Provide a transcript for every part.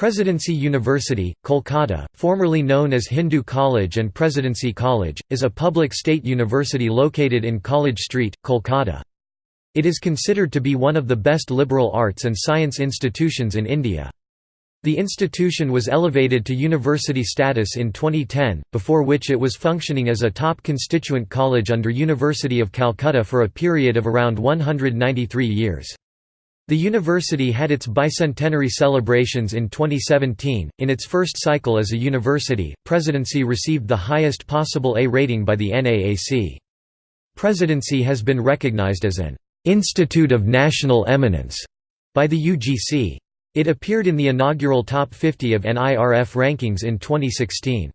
Presidency University, Kolkata, formerly known as Hindu College and Presidency College, is a public state university located in College Street, Kolkata. It is considered to be one of the best liberal arts and science institutions in India. The institution was elevated to university status in 2010, before which it was functioning as a top constituent college under University of Calcutta for a period of around 193 years. The university had its bicentenary celebrations in 2017. In its first cycle as a university, Presidency received the highest possible A rating by the NAAC. Presidency has been recognized as an Institute of National Eminence by the UGC. It appeared in the inaugural Top 50 of NIRF rankings in 2016.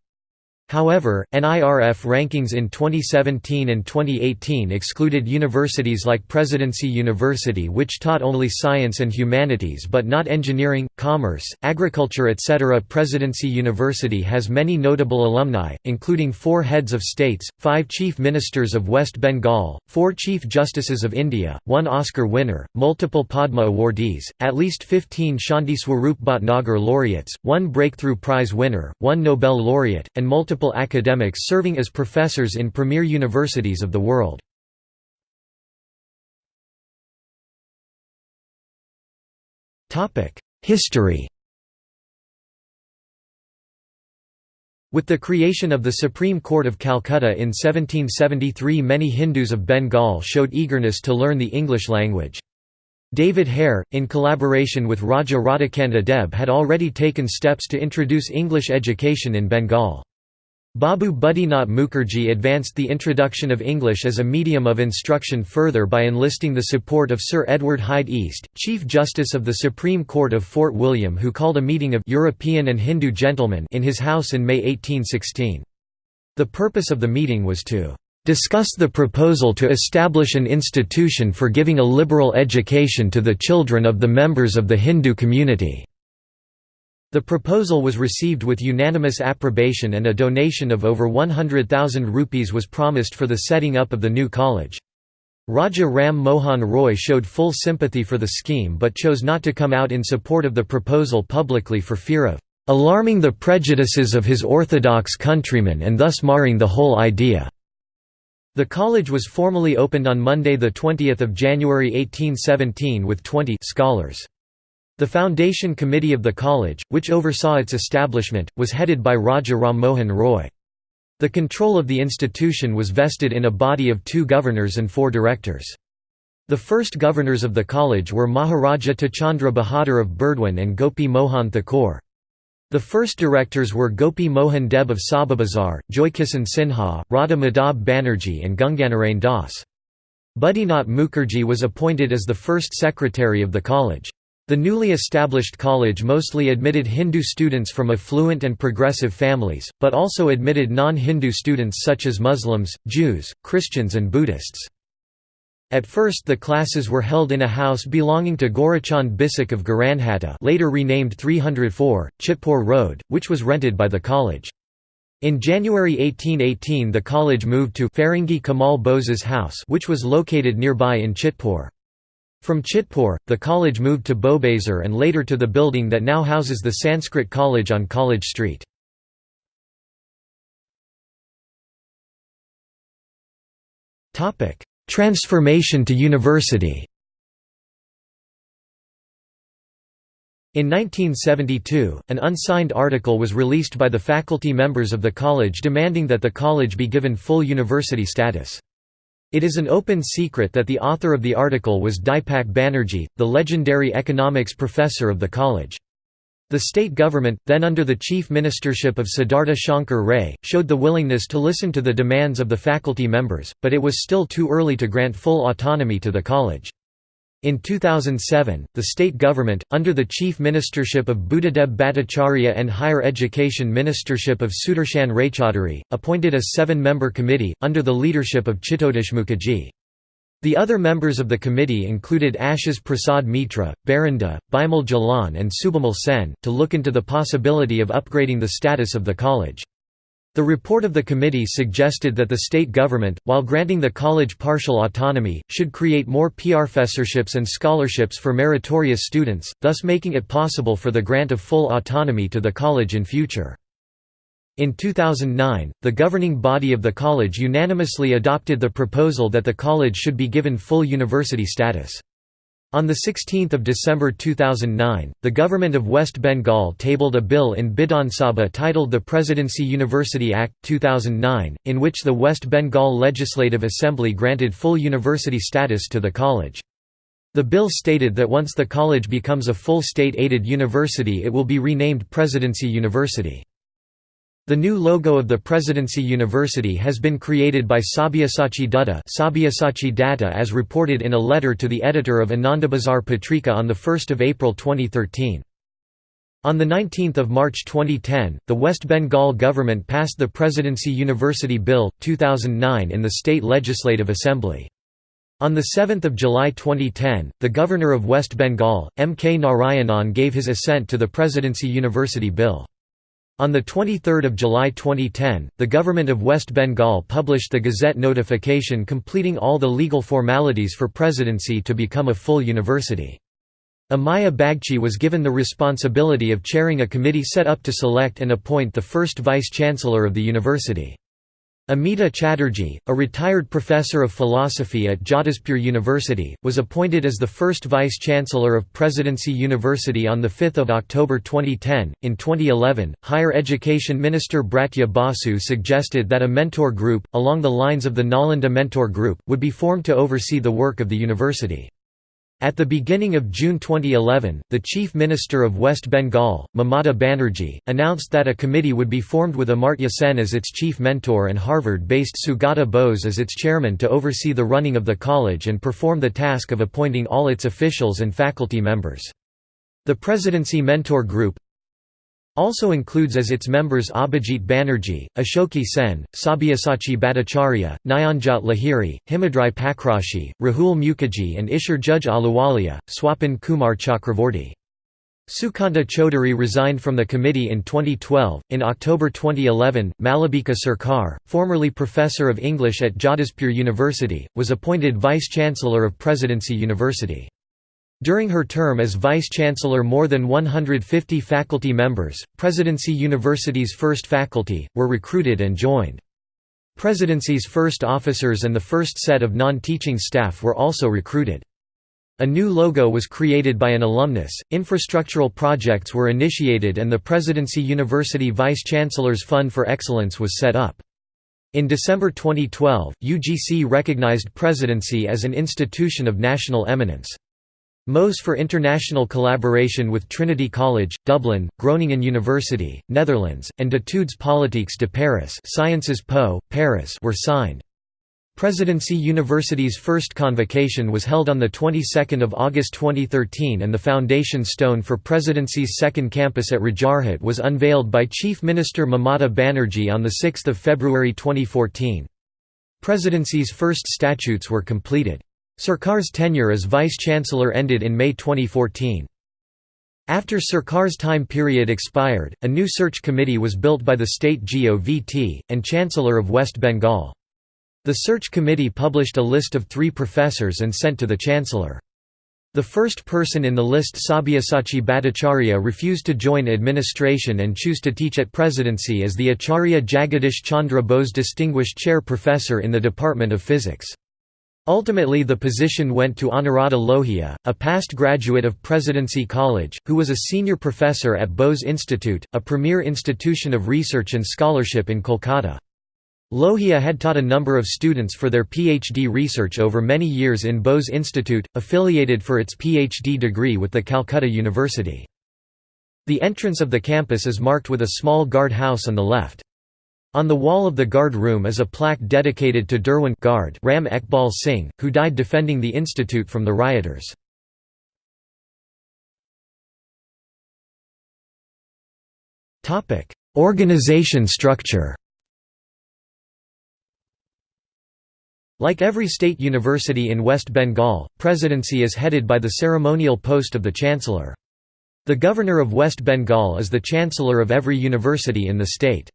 However, NIRF rankings in 2017 and 2018 excluded universities like Presidency University which taught only science and humanities but not engineering, commerce, agriculture etc. Presidency University has many notable alumni, including four heads of states, five chief ministers of West Bengal, four chief justices of India, one Oscar winner, multiple Padma awardees, at least 15 Shanti Swarup Bhatnagar laureates, one Breakthrough Prize winner, one Nobel laureate, and multiple academics serving as professors in premier universities of the world. History With the creation of the Supreme Court of Calcutta in 1773 many Hindus of Bengal showed eagerness to learn the English language. David Hare, in collaboration with Raja Radhakanta Deb had already taken steps to introduce English education in Bengal. Babu Budinath Mukherjee advanced the introduction of English as a medium of instruction further by enlisting the support of Sir Edward Hyde East, Chief Justice of the Supreme Court of Fort William who called a meeting of «European and Hindu gentlemen» in his house in May 1816. The purpose of the meeting was to «discuss the proposal to establish an institution for giving a liberal education to the children of the members of the Hindu community». The proposal was received with unanimous approbation and a donation of over 100,000 rupees was promised for the setting up of the new college. Raja Ram Mohan Roy showed full sympathy for the scheme but chose not to come out in support of the proposal publicly for fear of "...alarming the prejudices of his orthodox countrymen and thus marring the whole idea." The college was formally opened on Monday 20 January 1817 with 20 scholars. The foundation committee of the college, which oversaw its establishment, was headed by Raja Ram Mohan Roy. The control of the institution was vested in a body of two governors and four directors. The first governors of the college were Maharaja Tejchandra Bahadur of Burdwan and Gopi Mohan Thakur. The first directors were Gopi Mohan Deb of Sovabazar, Joykisan Sinha, Radha Madhab Banerjee and Gunganarain Das. Budinath Mukherjee was appointed as the first secretary of the college. The newly established college mostly admitted Hindu students from affluent and progressive families, but also admitted non-Hindu students such as Muslims, Jews, Christians and Buddhists. At first the classes were held in a house belonging to Gorachand Bysack of Garanhata later renamed 304, Chitpur Road, which was rented by the college. In January 1818 the college moved to Feringhi Kamal Bose's house which was located nearby in Chitpur. From Chitpur, the college moved to Bowbazar and later to the building that now houses the Sanskrit College on College Street. Transformation to university In 1972, an unsigned article was released by the faculty members of the college demanding that the college be given full university status. It is an open secret that the author of the article was Dipak Banerjee, the legendary economics professor of the college. The state government, then under the chief ministership of Siddhartha Shankar Ray, showed the willingness to listen to the demands of the faculty members, but it was still too early to grant full autonomy to the college. In 2007, the state government, under the chief ministership of Buddhadeb Bhattacharya and higher education ministership of Sudarshan Raychaudhuri, appointed a seven-member committee, under the leadership of Chitodesh Mukherjee. The other members of the committee included Ashish Prasad Mitra, Barinda, Bimal Jalan and Subimal Sen, to look into the possibility of upgrading the status of the college. The report of the committee suggested that the state government, while granting the college partial autonomy, should create more professorships and scholarships for meritorious students, thus making it possible for the grant of full autonomy to the college in future. In 2009, the governing body of the college unanimously adopted the proposal that the college should be given full university status. On 16 December 2009, the government of West Bengal tabled a bill in Bidhan Sabha titled the Presidency University Act, 2009, in which the West Bengal Legislative Assembly granted full university status to the college. The bill stated that once the college becomes a full state-aided university it will be renamed Presidency University. The new logo of the Presidency University has been created by Sabyasachi Dutta Sabyasachi Datta as reported in a letter to the editor of Anandabazar Patrika on 1 April 2013. On 19 March 2010, the West Bengal government passed the Presidency University Bill, 2009 in the State Legislative Assembly. On 7 July 2010, the Governor of West Bengal, M. K. Narayanan gave his assent to the Presidency University Bill. On 23 July 2010, the government of West Bengal published the Gazette notification completing all the legal formalities for presidency to become a full university. Amiya Bagchi was given the responsibility of chairing a committee set up to select and appoint the first vice-chancellor of the university. Amita Chatterjee, a retired professor of philosophy at Jadavpur University, was appointed as the first vice-chancellor of Presidency University on 5 October 2010. In 2011, Higher Education Minister Bratya Basu suggested that a mentor group, along the lines of the Nalanda Mentor Group, would be formed to oversee the work of the university. At the beginning of June 2011, the Chief Minister of West Bengal, Mamata Banerjee, announced that a committee would be formed with Amartya Sen as its chief mentor and Harvard-based Sugata Bose as its chairman to oversee the running of the college and perform the task of appointing all its officials and faculty members. The Presidency Mentor Group, also includes as its members Abhijit Banerjee, Ashoke Sen, Sabyasachi Bhattacharya, Nayanjot Lahiri, Himadri Pakrasi, Rahul Mukherjee and Isher Judge Ahluwalia, Swapan Kumar Chakravorty. Sukanta Chaudhuri resigned from the committee in 2012. In October 2011, Malabika Sarkar, formerly professor of English at Jadavpur University, was appointed vice chancellor of Presidency University. During her term as Vice-Chancellor more than 150 faculty members, Presidency University's first faculty, were recruited and joined. Presidency's first officers and the first set of non-teaching staff were also recruited. A new logo was created by an alumnus, infrastructural projects were initiated and the Presidency University Vice-Chancellor's Fund for Excellence was set up. In December 2012, UGC recognized Presidency as an institution of national eminence. MOS for international collaboration with Trinity College, Dublin, Groningen University, Netherlands, and d'études politiques de Paris Sciences Po, Paris were signed. Presidency University's first convocation was held on the 22nd of August 2013 and the foundation stone for Presidency's second campus at Rajarhat was unveiled by Chief Minister Mamata Banerjee on 6 February 2014. Presidency's first statutes were completed. Sarkar's tenure as vice-chancellor ended in May 2014. After Sarkar's time period expired, a new search committee was built by the state GOVT, and Chancellor of West Bengal. The search committee published a list of three professors and sent to the Chancellor. The first person in the list Sabyasachi Bhattacharya refused to join administration and chose to teach at presidency as the Acharya Jagadish Chandra Bose Distinguished Chair Professor in the Department of Physics. Ultimately the position went to Anuradha Lohia, a past graduate of Presidency College, who was a senior professor at Bose Institute, a premier institution of research and scholarship in Kolkata. Lohia had taught a number of students for their PhD research over many years in Bose Institute, affiliated for its PhD degree with the Calcutta University. The entrance of the campus is marked with a small guard house on the left. On the wall of the guard room is a plaque dedicated to Derwent guard Ram Ekbal Singh, who died defending the institute from the rioters. Organization structure Like every state university in West Bengal, presidency is headed by the ceremonial post of the chancellor. The governor of West Bengal is the chancellor of every university in the state.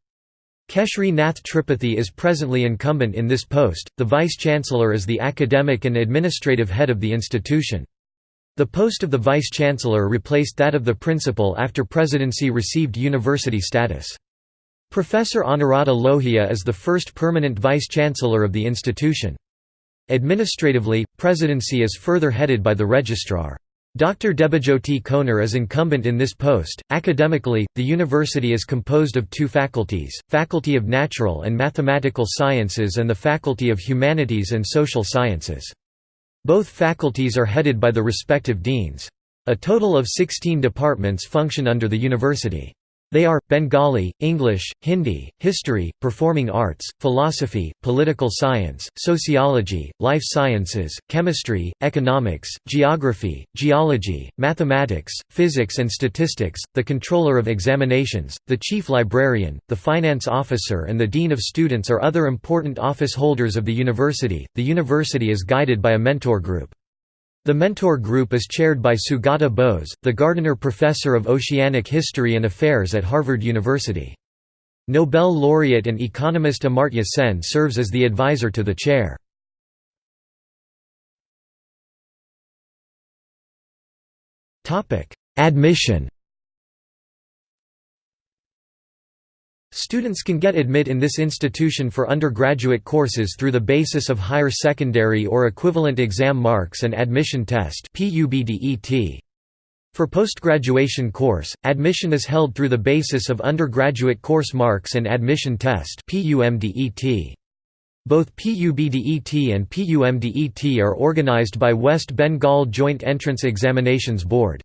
Keshri Nath Tripathi is presently incumbent in this post. The Vice-Chancellor is the academic and administrative head of the institution. The post of the Vice-Chancellor replaced that of the Principal after Presidency received university status. Professor Anuradha Lohia is the first permanent Vice-Chancellor of the institution. Administratively, Presidency is further headed by the Registrar. Dr. Debajyoti Konar is incumbent in this post. Academically, the university is composed of two faculties Faculty of Natural and Mathematical Sciences and the Faculty of Humanities and Social Sciences. Both faculties are headed by the respective deans. A total of 16 departments function under the university. They are, Bengali, English, Hindi, History, Performing Arts, Philosophy, Political Science, Sociology, Life Sciences, Chemistry, Economics, Geography, Geology, Mathematics, Physics and Statistics, the Controller of Examinations, the Chief Librarian, the Finance Officer and the Dean of Students are other important office holders of the university. The university is guided by a mentor group. The Mentor Group is chaired by Sugata Bose, the Gardiner Professor of Oceanic History and Affairs at Harvard University. Nobel laureate and economist Amartya Sen serves as the advisor to the chair. Admission Students can get admit in this institution for undergraduate courses through the basis of higher secondary or equivalent exam marks and admission test For postgraduation course, admission is held through the basis of undergraduate course marks and admission test Both PUBDET and PUMDET are organized by West Bengal Joint Entrance Examinations Board.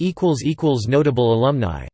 Notable alumni